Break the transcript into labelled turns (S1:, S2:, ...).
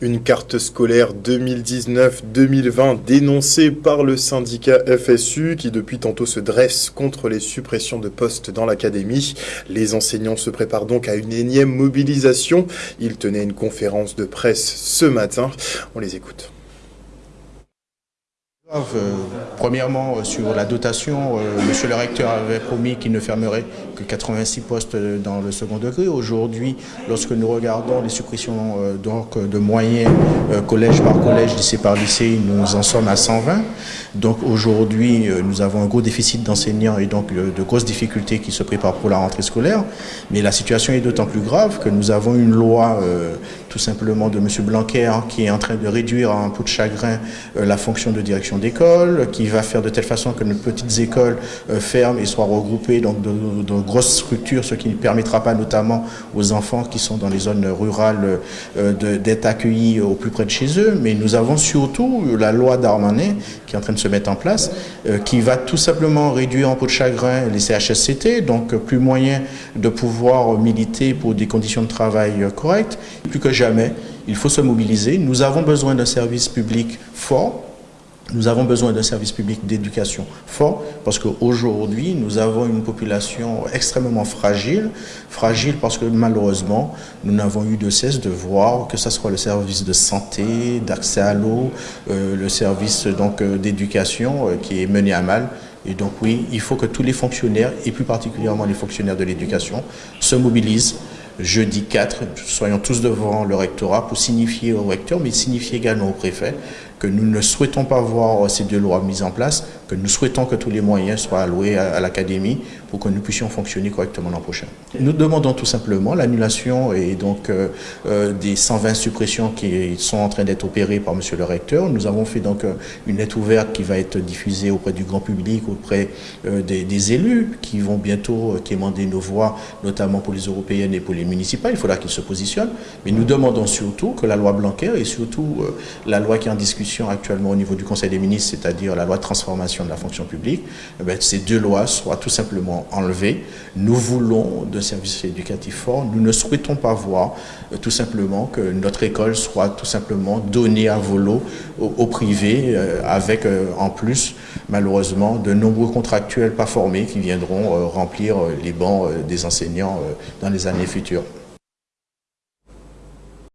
S1: Une carte scolaire 2019-2020 dénoncée par le syndicat FSU qui depuis tantôt se dresse contre les suppressions de postes dans l'académie. Les enseignants se préparent donc à une énième mobilisation. Ils tenaient une conférence de presse ce matin. On les écoute.
S2: Euh, premièrement, euh, sur la dotation, euh, monsieur le recteur avait promis qu'il ne fermerait que 86 postes dans le second degré. Aujourd'hui, lorsque nous regardons les suppressions donc, de moyens collège par collège, lycée par lycée, nous en sommes à 120. Donc aujourd'hui, nous avons un gros déficit d'enseignants et donc de grosses difficultés qui se préparent pour la rentrée scolaire. Mais la situation est d'autant plus grave que nous avons une loi tout simplement de monsieur Blanquer qui est en train de réduire un peu de chagrin la fonction de direction d'école, qui va faire de telle façon que nos petites écoles euh, ferment et soient regroupées dans de, grosses structures, ce qui ne permettra pas notamment aux enfants qui sont dans les zones rurales euh, d'être accueillis au plus près de chez eux. Mais nous avons surtout la loi d'Armanet qui est en train de se mettre en place, euh, qui va tout simplement réduire en peau de chagrin les CHSCT, donc plus moyen de pouvoir militer pour des conditions de travail correctes. Plus que il faut se mobiliser. Nous avons besoin d'un service public fort, nous avons besoin d'un service public d'éducation fort parce qu'aujourd'hui, nous avons une population extrêmement fragile. Fragile parce que malheureusement, nous n'avons eu de cesse de voir que ce soit le service de santé, d'accès à l'eau, euh, le service euh, d'éducation euh, qui est mené à mal. Et donc oui, il faut que tous les fonctionnaires, et plus particulièrement les fonctionnaires de l'éducation, se mobilisent jeudi 4, soyons tous devant le rectorat pour signifier au recteur, mais signifier également au préfet que nous ne souhaitons pas voir ces deux lois mises en place, que nous souhaitons que tous les moyens soient alloués à, l'académie pour que nous puissions fonctionner correctement l'an prochain. Nous demandons tout simplement l'annulation et donc euh, euh, des 120 suppressions qui sont en train d'être opérées par Monsieur le recteur. Nous avons fait donc euh, une lettre ouverte qui va être diffusée auprès du grand public, auprès des, élus qui vont bientôt quémander nos voix, notamment pour les européennes et pour les municipales. Il faudra qu'ils se positionnent. Mais nous demandons surtout que la loi Blanquer et surtout la loi qui est en discussion actuellement au niveau du Conseil des ministres, c'est-à-dire la loi de transformation de la fonction publique, eh ces deux lois soient tout simplement enlevées. Nous voulons de services éducatifs forts. Nous ne souhaitons pas voir euh, tout simplement que notre école soit tout simplement donnée à volo au, privé, euh, avec euh, en plus, malheureusement, de nombreux contractuels pas formés qui viendront remplir les bancs des enseignants dans les années futures.